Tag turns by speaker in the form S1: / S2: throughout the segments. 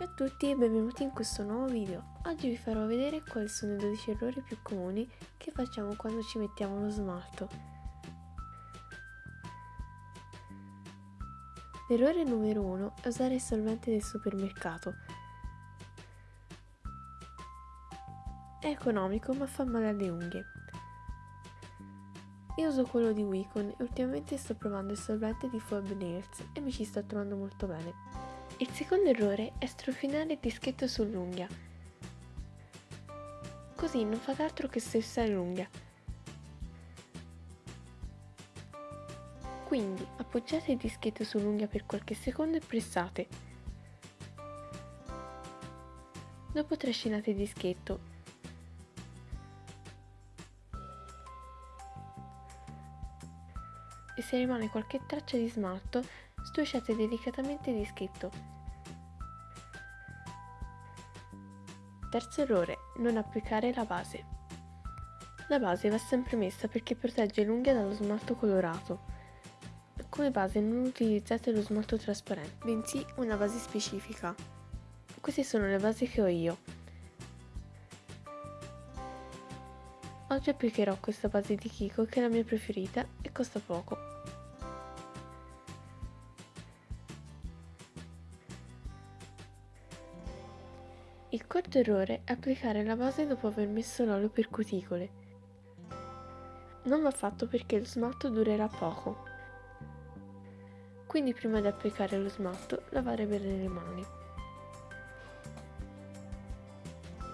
S1: Ciao a tutti e benvenuti in questo nuovo video. Oggi vi farò vedere quali sono i 12 errori più comuni che facciamo quando ci mettiamo lo smalto. L'errore numero 1 è usare il solvente del supermercato. È economico ma fa male alle unghie. Io uso quello di Wicon e ultimamente sto provando il solvente di Fob Nails e mi ci sto trovando molto bene. Il secondo errore è strofinare il dischetto sull'unghia. Così non fate altro che stressare l'unghia. Quindi appoggiate il dischetto sull'unghia per qualche secondo e pressate. Dopo trascinate il dischetto. E se rimane qualche traccia di smalto, Stusciate delicatamente il dischetto. Terzo errore, non applicare la base. La base va sempre messa perché protegge l'unghia dallo smalto colorato. Come base non utilizzate lo smalto trasparente, bensì una base specifica. Queste sono le basi che ho io. Oggi applicherò questa base di Kiko che è la mia preferita e costa poco. Il quarto errore è applicare la base dopo aver messo l'olio per cuticole. Non va fatto perché lo smalto durerà poco. Quindi prima di applicare lo smalto lavare bene le mani.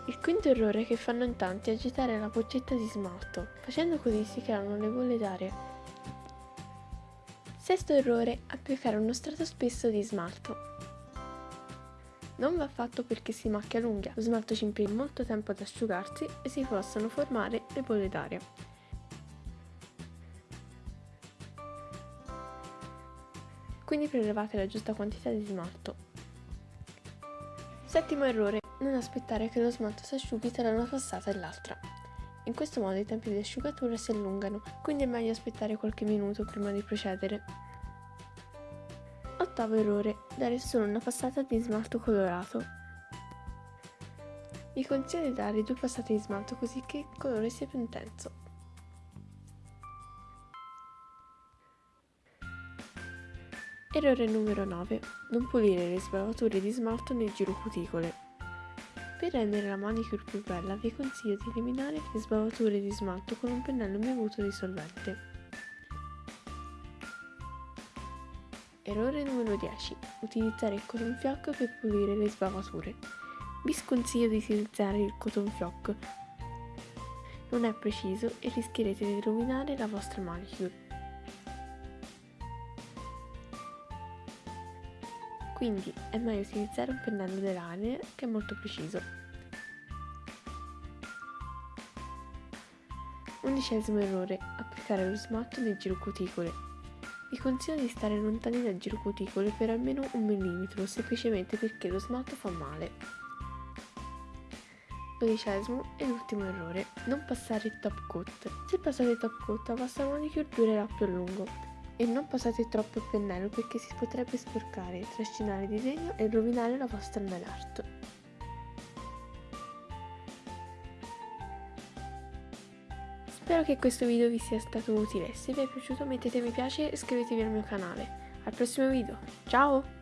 S1: Il quinto errore che fanno in tanti è agitare la boccetta di smalto, facendo così si creano le bolle d'aria. Sesto errore, applicare uno strato spesso di smalto. Non va fatto perché si macchia l'unghia, lo smalto ci impiega molto tempo ad asciugarsi e si possono formare le bolle d'aria. Quindi prelevate la giusta quantità di smalto. Settimo errore, non aspettare che lo smalto si asciughi tra una passata e l'altra. In questo modo i tempi di asciugatura si allungano, quindi è meglio aspettare qualche minuto prima di procedere. Ottavo errore, dare solo una passata di smalto colorato. Vi consiglio di dare due passate di smalto così che il colore sia più intenso. Errore numero 9. Non pulire le sbavature di smalto nel giro cuticole. Per rendere la manicure più bella vi consiglio di eliminare le sbavature di smalto con un pennello bevuto di Errore numero 10. Utilizzare il cotton fioc per pulire le sbavature. Vi sconsiglio di utilizzare il cotton fioc. Non è preciso e rischierete di rovinare la vostra manicure. Quindi è meglio utilizzare un pennello dell'aria che è molto preciso. Undicesimo errore. Applicare lo smalto nel giro cuticole. Vi consiglio di stare lontani dal giro cuticole per almeno un millimetro, semplicemente perché lo smalto fa male. Dodicesimo e l'ultimo errore, non passare il top coat. Se passate il top coat la vostra manicure durerà più a lungo. E non passate troppo il pennello perché si potrebbe sporcare, trascinare il disegno e rovinare la vostra nail art. Spero che questo video vi sia stato utile, se vi è piaciuto mettete mi piace e iscrivetevi al mio canale. Al prossimo video, ciao!